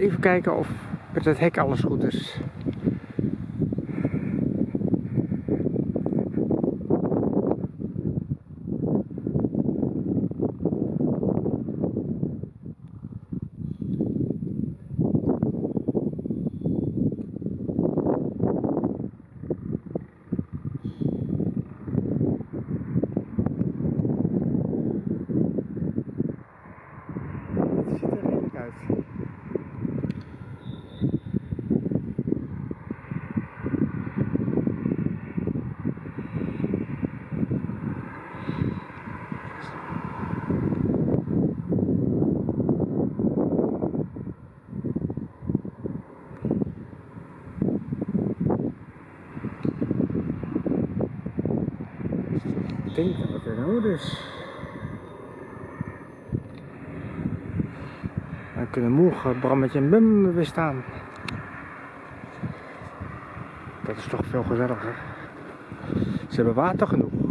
Even kijken of met het hek alles goed is. Ik denk dat het kunnen morgen Brammetje en Bum weer staan. Dat is toch veel gezelliger. Ze hebben water genoeg.